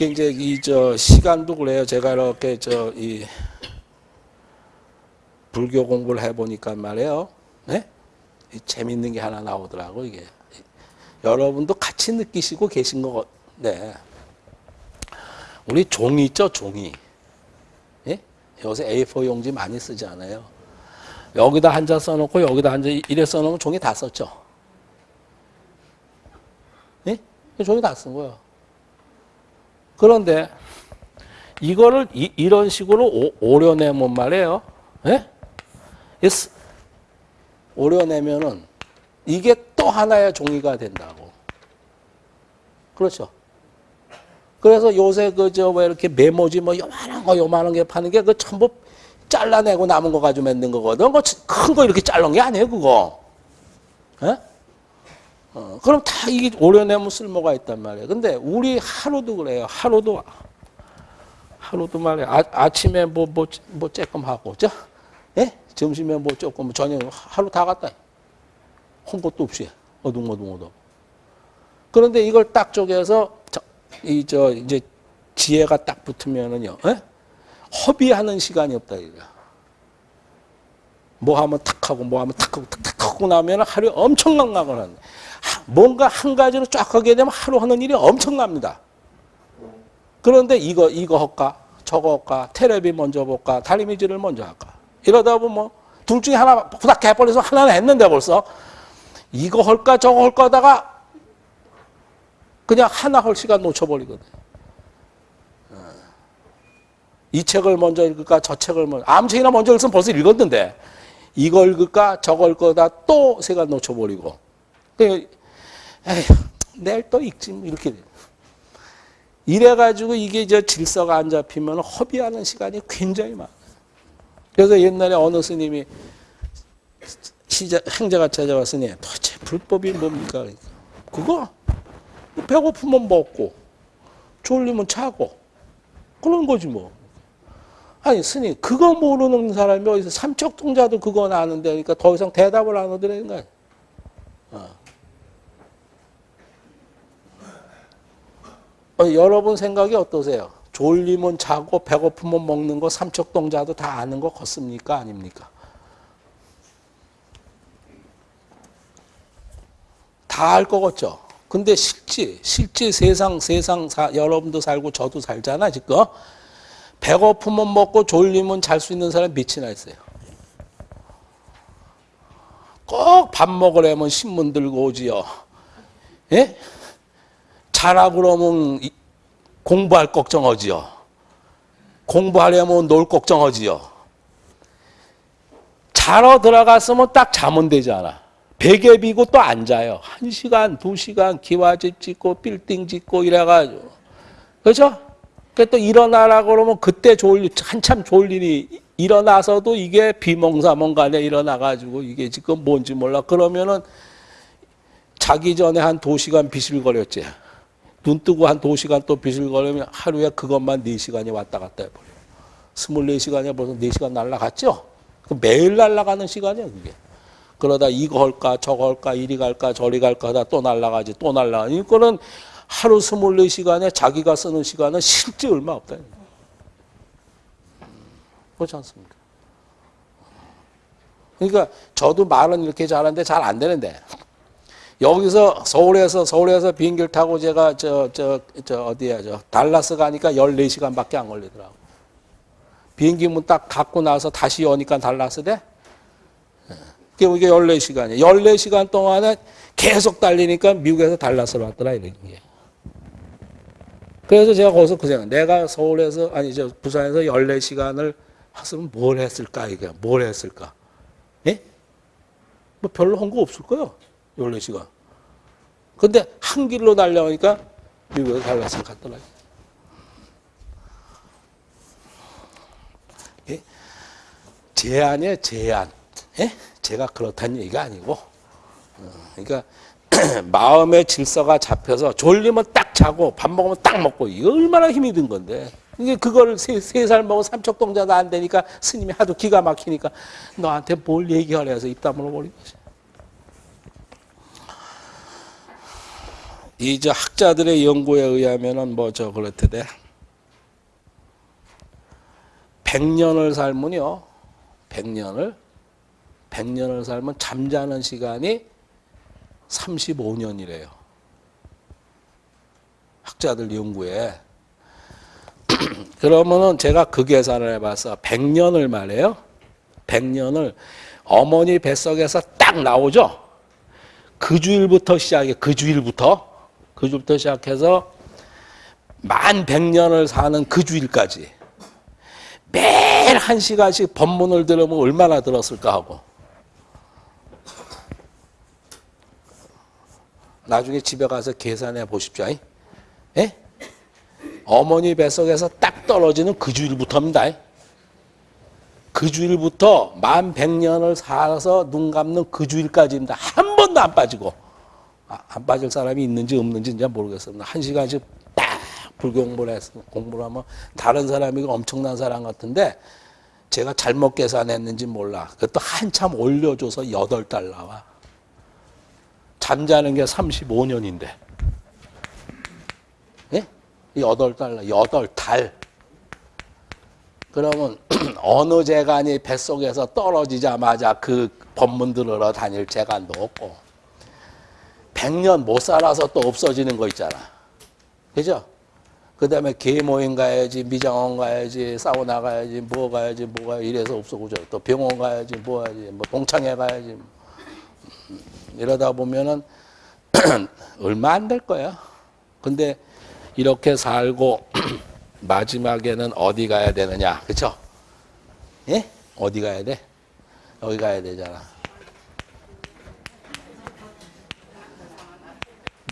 이제 이 저 시간도 그래요. 제가 이렇게 저 이 불교 공부를 해 보니까 말이에요. 네? 이 재밌는 게 하나 나오더라고 이게. 여러분도 같이 느끼시고 계신 거 네. 우리 종이 있죠, 종이. 예? 요새 A4 용지 많이 쓰지 않아요. 여기다 한 자 써놓고 여기다 한 자 이래 써놓으면 종이 다 썼죠. 예? 종이 다 쓴 거예요. 그런데 이거를 이, 런 식으로 오, 오려내면 말이에요. 예? yes. 오려내면은 이게 또 하나의 종이가 된다고. 그렇죠. 그래서 요새 그 저 왜 이렇게 메모지 뭐 요만한 거 요만한 게 파는 게 그 전부 잘라내고 남은 거 가지고 만든 거거든. 큰거 이렇게 자른 게 아니에요, 그거. 예? 어, 그럼 다 이게 오려내면 쓸모가 있단 말이에요. 근데 우리 하루도 그래요. 하루도 하루도 말이에요. 아, 아침에 뭐 뭐 뭐 조금 하고, 저, 예? 점심에 뭐 조금 저녁 하루 다 갔다. 한 것도 없이 어둥어둥어둥. 그런데 이걸 딱 쪼개서 이 저 이제 지혜가 딱 붙으면은요. 에? 허비하는 시간이 없다 이거야. 뭐 하면 탁 하고 뭐 하면 탁 하고 탁탁 하고 나면 하루에 엄청난 낙을 하는. 뭔가 한 가지로 쫙 하게 되면 하루 하는 일이 엄청납니다. 그런데 이거 이거 할까? 저거 할까? 테레비 먼저 볼까? 다리미질을 먼저 할까? 이러다 보면 뭐 둘 중에 하나 후닥 해버려서 하나는 했는데 벌써 이거 할까 저거 할까 하다가 그냥 하나 할 시간 놓쳐버리거든. 어. 이 책을 먼저 읽을까 저 책을 먼저 아무 책이나 먼저 읽으면 벌써 읽었는데 이거 읽을까 저거 읽거다 또 시간 놓쳐버리고 에휴, 내일 또 읽지 뭐 이렇게 이래가지고 이게 저 질서가 안 잡히면 허비하는 시간이 굉장히 많아. 그래서 옛날에 어느 스님이 시자, 행자가 찾아왔으니 도대체 불법이 뭡니까? 그거 배고프면 먹고 졸리면 자고 그런 거지 뭐. 아니 스님 그거 모르는 사람이 어디서 삼척동자도 그건 아는데 그러니까 더 이상 대답을 안 하더라는 거야. 어. 어, 여러분 생각이 어떠세요? 졸리면 자고 배고프면 먹는 거 삼척동자도 다 아는 거 같습니까? 아닙니까? 다알것 같죠? 근데 실제, 실제 세상, 세상, 사, 여러분도 살고 저도 살잖아, 지금. 배고프면 먹고 졸리면 잘 수 있는 사람 몇이나 있어요. 꼭 밥 먹으려면 신문 들고 오지요. 예? 자라 그러면 공부할 걱정하지요. 공부하려면 놀 걱정하지요. 자러 들어갔으면 딱 자면 되잖아. 베개 비고 또 앉아요. 한 시간, 두 시간 기와집 짓고 빌딩 짓고 이래가지고. 그렇죠? 또 일어나라 그러면 그때 졸리, 한참 졸리니 일어나서도 이게 비몽사몽 간에 일어나가지고 이게 지금 뭔지 몰라. 그러면은 자기 전에 한 두 시간 비실거렸지. 눈 뜨고 한 두 시간 또 비실거리면 하루에 그것만 네 시간이 왔다 갔다 해버려. 스물네 시간이 벌써 네 시간 날라갔죠? 매일 날라가는 시간이야, 그게. 그러다 이거 할까, 저거 할까, 이리 갈까, 저리 갈까 하다 또 날라가지, 또 날라가. 이거는 하루 스물네 시간에 자기가 쓰는 시간은 실제 얼마 없다. 그렇지 않습니까? 그러니까 저도 말은 이렇게 잘하는데 잘 안 되는데 여기서 서울에서 서울에서 비행기를 타고 제가 저 저 저 어디야 저 달라스 가니까 14시간밖에 안 걸리더라고. 비행기 문 딱 닫고 나서 다시 오니까 달라스 돼? 이게 14시간이야. 14시간 동안에 계속 달리니까 미국에서 달라스로 왔더라 이런 게. 그래서 제가 거기서 그 생각, 내가 서울에서 아니 저 부산에서 14시간을 했으면 뭘 했을까 이게 뭘 했을까? 예? 뭐 별로 한 거 없을 거요. 14시간. 근데 한 길로 달려오니까 미국에 달라스를 갔더라. 예? 제한이에요, 제한. 예? 제가 그렇다는 얘기가 아니고. 어, 그러니까 마음의 질서가 잡혀서 졸리면 딱 자고 밥 먹으면 딱 먹고 이거 얼마나 힘이 든 건데 이게 그걸 세, 세살 먹은 삼척동자도 안 되니까 스님이 하도 기가 막히니까 너한테 뭘 얘기하려 해서 입 다물어 버린 거지. 이제 학자들의 연구에 의하면은 뭐 저 그렇대대. 100년을 살면요. 100년을 100년을 살면 잠자는 시간이 35년이래요. 학자들 연구에. 그러면은 제가 그 계산을 해봤어. 100년을 말해요. 100년을 어머니 뱃속에서 딱 나오죠. 그 주일부터 시작해. 그 주일부터. 그 주일부터 시작해서 만 100년을 사는 그 주일까지. 매일 한 시간씩 법문을 들으면 얼마나 들었을까 하고. 나중에 집에 가서 계산해 보십시오. 예? 어머니 뱃속에서 딱 떨어지는 그 주일부터입니다. 그 주일부터 만 백년을 살아서 눈 감는 그 주일까지입니다. 한 번도 안 빠지고. 아, 안 빠질 사람이 있는지 없는지 이제 모르겠습니다. 한 시간씩 딱 불교 공부를 했, 공부를 하면 다른 사람이 엄청난 사람 같은데 제가 잘못 계산했는지 몰라. 그것도 한참 올려줘서 여덟 달 나와. 잠자는 게 35년인데. 예? 여덟 달, 여덟 달. 그러면 어느 재간이 뱃속에서 떨어지자마자 그 법문 들으러 다닐 재간도 없고 100년 못 살아서 또 없어지는 거 있잖아. 그죠? 그 다음에 계모임 가야지, 미장원 가야지, 사우나 가야지, 뭐 가야지, 뭐 가야지, 이래서 없어지죠. 또 병원 가야지, 뭐 가야지, 뭐 동창회 가야지. 이러다 보면은 얼마 안 될 거야. 근데 이렇게 살고 마지막에는 어디 가야 되느냐. 그쵸? 예? 어디 가야 돼? 여기 가야 되잖아.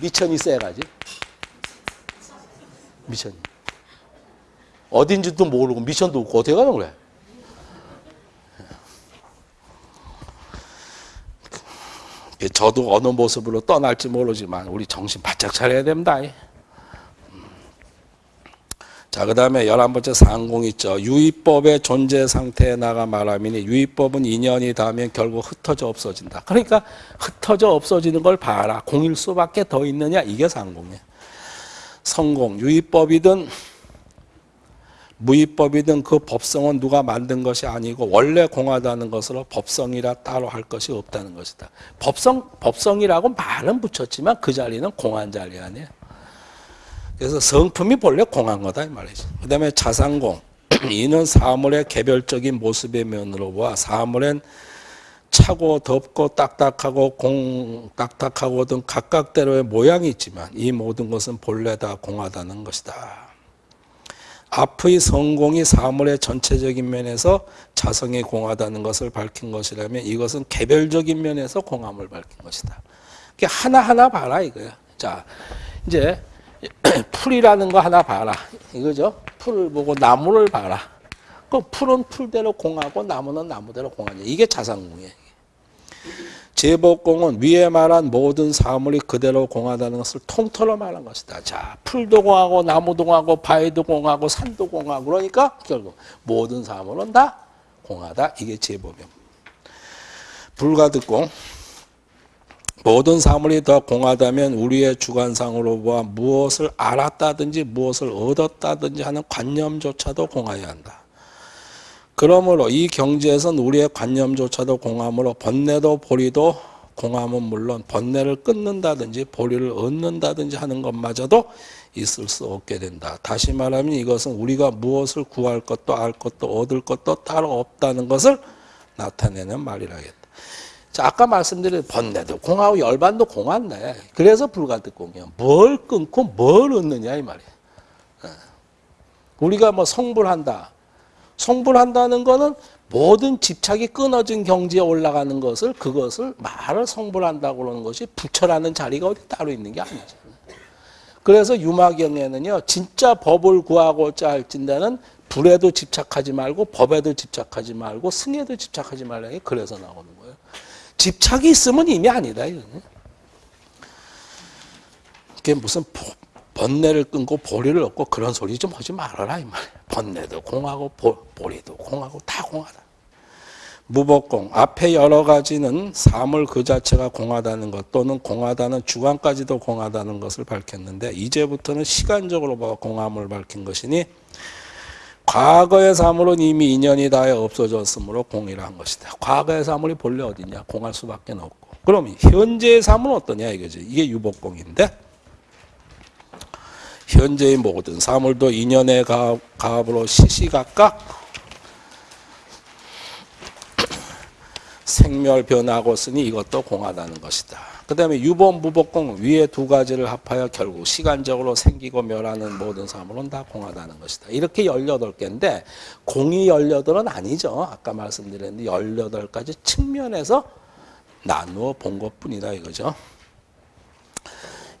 미천이 세가지. 미천이. 어딘지도 모르고 미천도 없고 어떻게 가는 거야? 저도 어느 모습으로 떠날지 모르지만 우리 정신 바짝 차려야 됩니다. 자, 그 다음에 열한 번째 상공 있죠. 유의법의 존재 상태에 나가 말하미니 유의법은 인연이 닿으면 결국 흩어져 없어진다. 그러니까 흩어져 없어지는 걸 봐라. 공일 수밖에 더 있느냐? 이게 상공이에요. 성공, 유의법이든 무의법이든 그 법성은 누가 만든 것이 아니고 원래 공하다는 것으로 법성이라 따로 할 것이 없다는 것이다. 법성, 법성이라고 말은 붙였지만 그 자리는 공한 자리 아니에요. 그래서 성품이 본래 공한 거다 이 말이죠. 그 다음에 자상공. 이는 사물의 개별적인 모습의 면으로 보아 사물엔 차고 덥고 딱딱하고 공 딱딱하고 등 각각대로의 모양이 있지만 이 모든 것은 본래 다 공하다는 것이다. 앞의 성공이 사물의 전체적인 면에서 자성이 공하다는 것을 밝힌 것이라면 이것은 개별적인 면에서 공함을 밝힌 것이다. 하나하나 봐라 이거야. 자, 이제 풀이라는 거 하나 봐라. 이거죠? 풀을 보고 나무를 봐라. 그 풀은 풀대로 공하고 나무는 나무대로 공하냐. 이게 자상공이에요. 제복공은 위에 말한 모든 사물이 그대로 공하다는 것을 통틀어 말한 것이다. 자, 풀도 공하고 나무도 공하고 바위도 공하고 산도 공하고 그러니까 결국 모든 사물은 다 공하다. 이게 제복용. 불가득공 모든 사물이 더 공하다면 우리의 주관상으로 보아 무엇을 알았다든지 무엇을 얻었다든지 하는 관념조차도 공하여야 한다. 그러므로 이 경지에선 우리의 관념조차도 공함으로 번뇌도 보리도 공함은 물론 번뇌를 끊는다든지 보리를 얻는다든지 하는 것마저도 있을 수 없게 된다. 다시 말하면 이것은 우리가 무엇을 구할 것도 알 것도 얻을 것도 따로 없다는 것을 나타내는 말이라겠다. 자, 아까 말씀드린 번뇌도 공하고 열반도 공한데 그래서 불가득공이야. 뭘 끊고 뭘 얻느냐 이 말이야. 어. 우리가 뭐 성불한다. 성불한다는 거는 모든 집착이 끊어진 경지에 올라가는 것을 그것을 말을 성불한다고 그러는 것이 부처라는 자리가 어디 따로 있는 게 아니죠. 그래서 유마경에는요. 진짜 법을 구하고자 할진다는 불에도 집착하지 말고 법에도 집착하지 말고 승에도 집착하지 말라는 게 그래서 나오는 거예요. 집착이 있으면 이미 아니다. 이거는. 그게 무슨 번뇌를 끊고 보리를 얻고 그런 소리 좀 하지 말아라 이 말이야. 번뇌도 공하고 보, 보리도 공하고 다 공하다. 무복공 앞에 여러 가지는 사물 그 자체가 공하다는 것 또는 공하다는 주관까지도 공하다는 것을 밝혔는데 이제부터는 시간적으로 뭐 공함을 밝힌 것이니 과거의 사물은 이미 인연이 다해 없어졌으므로 공이라 한 것이다. 과거의 사물이 본래 어디냐? 공할 수밖에 없고. 그럼 현재의 사물은 어떠냐 이거지. 이게 유복공인데 현재의 모든 사물도 인연의 가압, 가압으로 시시각각 생멸 변하고 쓰니 이것도 공하다는 것이다. 그 다음에 유본 무복공 위에 두 가지를 합하여 결국 시간적으로 생기고 멸하는 모든 사물은 다 공하다는 것이다. 이렇게 18개인데 공이 18은 아니죠. 아까 말씀드렸는데 18가지 측면에서 나누어 본 것뿐이다 이거죠.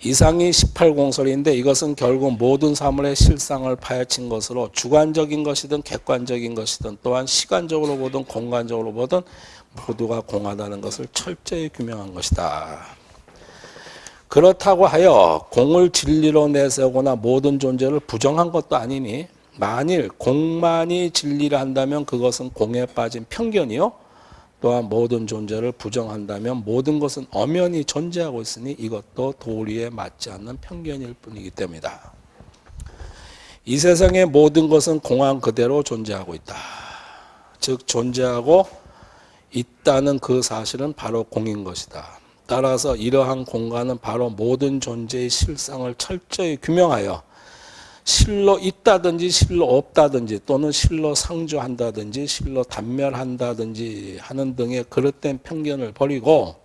이상이 18공설인데 이것은 결국 모든 사물의 실상을 파헤친 것으로 주관적인 것이든 객관적인 것이든 또한 시간적으로 보든 공간적으로 보든 모두가 공하다는 것을 철저히 규명한 것이다. 그렇다고 하여 공을 진리로 내세우거나 모든 존재를 부정한 것도 아니니 만일 공만이 진리를 한다면 그것은 공에 빠진 편견이요. 또한 모든 존재를 부정한다면 모든 것은 엄연히 존재하고 있으니 이것도 도리에 맞지 않는 편견일 뿐이기 때문이다. 이 세상의 모든 것은 공한 그대로 존재하고 있다. 즉 존재하고 있다는 그 사실은 바로 공인 것이다. 따라서 이러한 공간은 바로 모든 존재의 실상을 철저히 규명하여 실로 있다든지 실로 없다든지 또는 실로 상주한다든지 실로 단멸한다든지 하는 등의 그릇된 편견을 버리고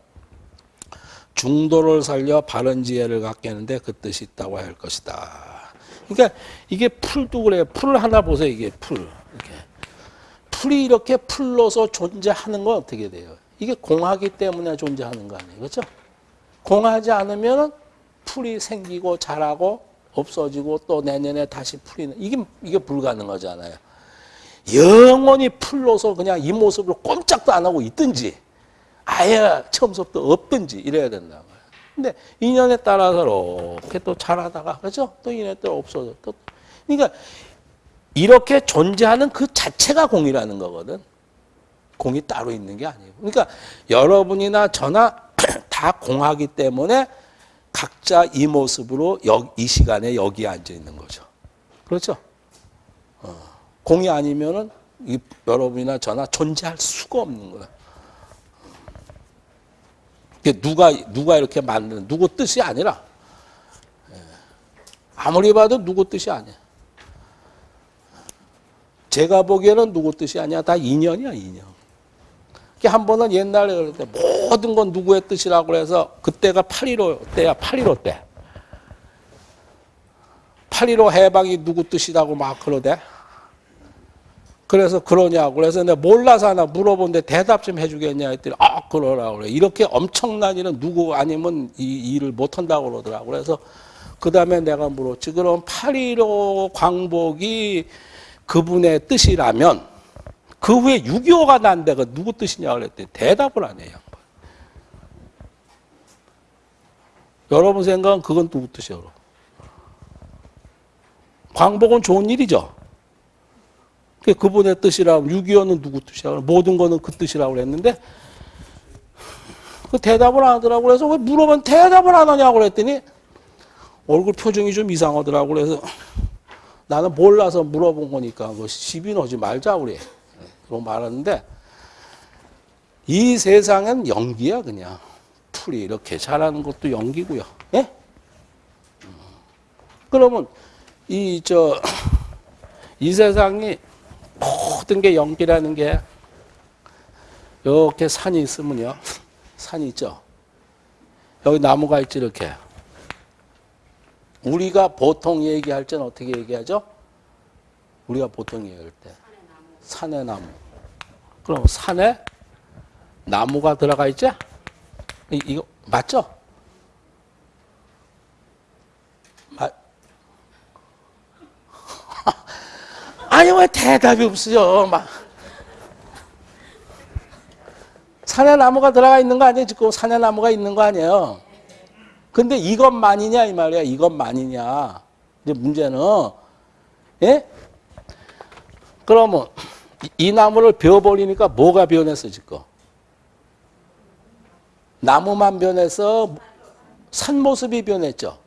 중도를 살려 바른 지혜를 갖게 하는데 그 뜻이 있다고 할 것이다. 그러니까 이게 풀도 그래요. 풀 하나 보세요. 이게 풀. 이렇게. 풀이 이렇게 풀로서 존재하는 건 어떻게 돼요? 이게 공하기 때문에 존재하는 거 아니에요. 그렇죠? 공하지 않으면 풀이 생기고 자라고 없어지고 또 내년에 다시 풀이는 이게 이게 불가능하잖아요. 영원히 풀로서 그냥 이 모습으로 꼼짝도 안 하고 있든지 아예 처음부터 없든지 이래야 된다. 근데 인연에 따라서 이렇게 또 자라다가 그렇죠? 또 인연에 따라 없어져. 또 그러니까 이렇게 존재하는 그 자체가 공이라는 거거든. 공이 따로 있는 게 아니고. 그러니까 여러분이나 저나 다 공하기 때문에 각자 이 모습으로 이 시간에 여기에 앉아 있는 거죠. 그렇죠? 어. 공이 아니면은 여러분이나 저나 존재할 수가 없는 거야. 누가 누가 이렇게 만드는 누구 뜻이 아니라 예. 아무리 봐도 누구 뜻이 아니야. 제가 보기에는 누구 뜻이 아니야. 다 인연이야 인연. 한 번은 옛날에 그럴 때 모든 건 누구의 뜻이라고 해서 그때가 8.15 때야 8.15 때. 8.15 해방이 누구 뜻이라고 막 그러대. 그래서 그러냐고. 그래서 내가 몰라서 하나 물어본데 대답 좀 해주겠냐 했더니 아 그러라고 그래. 이렇게 엄청난 일은 누구 아니면 이 일을 못한다고 그러더라고. 그래서 그 다음에 내가 물었지. 그럼 8.15 광복이 그분의 뜻이라면 그 후에 6.25가 난 데가 누구 뜻이냐 그랬더니 대답을 안 해요. 여러분 생각은 그건 누구 뜻이에요? 광복은 좋은 일이죠. 그분의 뜻이라고 6.25는 누구 뜻이라고 모든 거는 그 뜻이라고 그랬는데 그 대답을 안 하더라고 그래서 왜 물어보면 대답을 안 하냐고 그랬더니 얼굴 표정이 좀 이상하더라고 그래서 나는 몰라서 물어본 거니까 그 시비 넣지 말자 우리 그러고 말하는데 이 세상은 연기야 그냥 풀이 이렇게 자라는 것도 연기고요. 예? 그러면 이 저 이 세상이 모든 게 연기라는 게 이렇게 산이 있으면요. 산이 있죠. 여기 나무가 있지 이렇게. 우리가 보통 얘기할 때는 어떻게 얘기하죠? 우리가 보통 얘기할 때 산의 나무. 그럼 산에 나무가 들어가 있지? 이, 이거 맞죠? 맞. 아니 왜 대답이 없어요? 막 산에 나무가 들어가 있는 거 아니에요? 지금 산에 나무가 있는 거 아니에요? 근데 이것만이냐 이 말이야. 이것만이냐. 이제 문제는 예? 그러면 이- 이 나무를 베어버리니까 뭐가 변했어 지금? 나무만 변해서 산 모습이 변했죠.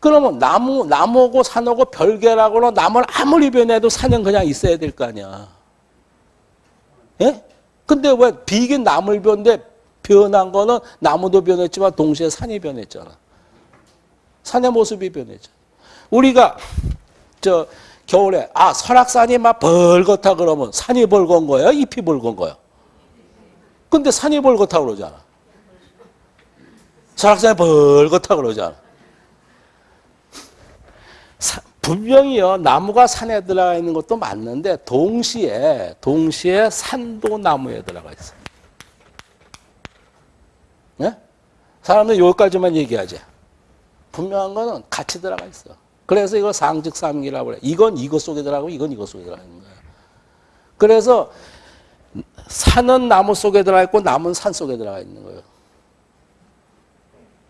그러면 나무 나무고 산하고 별개라고는 나무를 아무리 변해도 산은 그냥 있어야 될 거 아니야. 예? 근데 왜 비긴 나무를 변데 변한 거는 나무도 변했지만 동시에 산이 변했잖아. 산의 모습이 변했죠. 우리가 저 겨울에 아 설악산이 막 벌겋다 그러면 산이 벌건 거예요, 잎이 벌건 거예요. 근데 산이 벌겋다 그러잖아. 설악산이 벌겋다 그러잖아. 사- 분명히요 나무가 산에 들어가 있는 것도 맞는데 동시에 동시에 산도 나무에 들어가 있어. 네? 사람들 여기까지만 얘기하지. 분명한 거는 같이 들어가 있어. 그래서 이걸 상직삼기라고 그래. 이건 이것 속에 들어가고 이건 이것 속에 들어가 있는 거야. 그래서 산은 나무 속에 들어가 있고 나무는 산 속에 들어가 있는 거예요.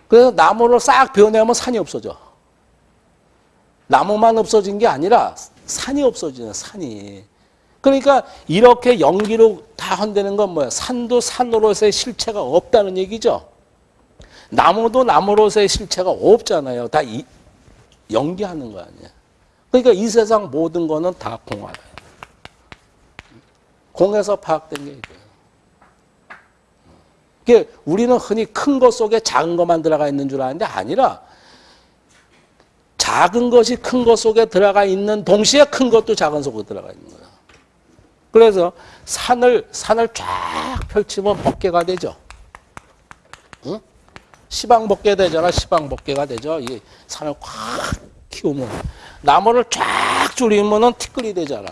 그래서 나무를 싹 베어내면 산이 없어져. 나무만 없어진 게 아니라 산이 없어지는 산이. 그러니까 이렇게 연기로 다 한다는 건 뭐야? 산도 산으로서의 실체가 없다는 얘기죠. 나무도 나무로서의 실체가 없잖아요. 다 이, 연기하는 거 아니야. 그러니까 이 세상 모든 거는 다 공하다. 공에서 파악된 게 이거예요. 그게 우리는 흔히 큰 것 속에 작은 것만 들어가 있는 줄 아는데 아니라 작은 것이 큰 것 속에 들어가 있는 동시에 큰 것도 작은 속에 들어가 있는 거야. 그래서 산을 산을 쫙 펼치면 법계가 되죠. 응? 시방 법계 되잖아. 시방 법계가 되죠. 이 산을 꽉 키우면 나무를 쫙 줄이면은 티끌이 되잖아.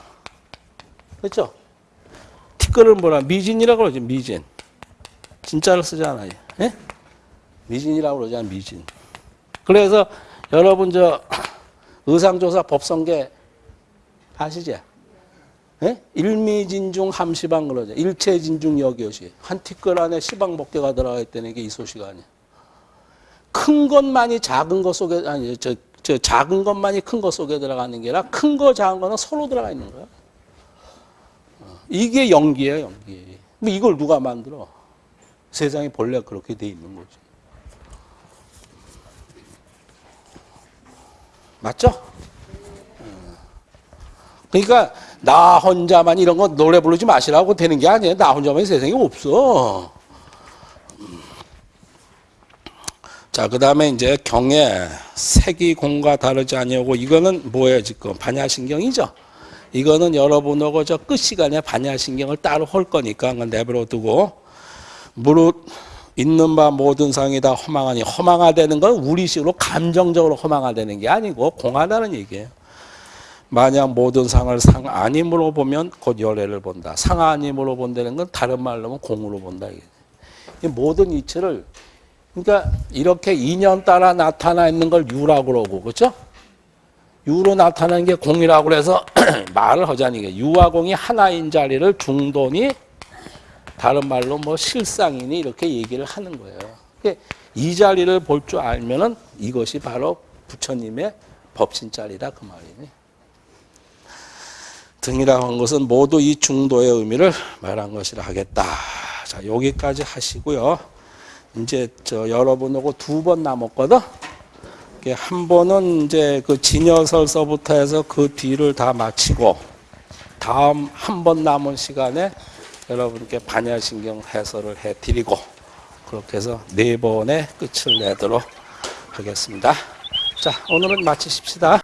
그렇죠? 티끌을 뭐라 미진이라고 그러지. 미진. 진짜를 쓰잖아요. 예? 미진이라고 그러잖아. 미진. 그래서 여러분 저 의상조사 법성계 아시죠? 예? 일미진중 함시방 그러죠. 일체진중 여기요시. 한 티끌 안에 시방법계가 들어가 있다는 게 이 소식 아니야. 큰 것만이 작은 것 속에 아니 저, 저 작은 것만이 큰 것 속에 들어가는 게 아니라 큰 거 작은 거는 서로 들어가 있는 거야. 어, 이게 연기예요, 연기. 뭐 이걸 누가 만들어? 세상이 본래 그렇게 돼 있는 거지. 맞죠? 어. 그러니까 나 혼자만 이런 거 노래 부르지 마시라고 되는 게 아니에요. 나 혼자만 세상에 없어. 음. 자, 그 다음에 이제 경에 색이 공과 다르지 아니하고 이거는 뭐예요 지금 반야신경이죠. 이거는 여러분하고 저 끝 시간에 반야신경을 따로 할 거니까 그건 내버려 두고 무릇 있는 바 모든 상이 다 허망하니 허망하다는 건 우리식으로 감정적으로 허망하다는 게 아니고 공하다는 얘기예요. 만약 모든 상을 상 아님으로 보면 곧 열애를 본다. 상 아님으로 본다는 건 다른 말로 하면 공으로 본다. 이게. 이 모든 이치를 그러니까 이렇게 인연 따라 나타나 있는 걸 유라고 그러고 그렇죠? 유로 나타나는 게 공이라고 그래서 말을 하자니 유와 공이 하나인 자리를 중돈이 다른 말로 뭐 실상이니 이렇게 얘기를 하는 거예요. 이 자리를 볼 줄 알면은 이것이 바로 부처님의 법신 자리다 그 말이니. 등이라고 한 것은 모두 이 중도의 의미를 말한 것이라 하겠다. 자, 여기까지 하시고요. 이제 저 여러분하고 두 번 남았거든. 한 번은 이제 그 진여설서부터 해서 그 뒤를 다 마치고 다음 한 번 남은 시간에 여러분께 반야신경 해설을 해 드리고 그렇게 해서 네 번의 끝을 내도록 하겠습니다. 자, 오늘은 마치십시다.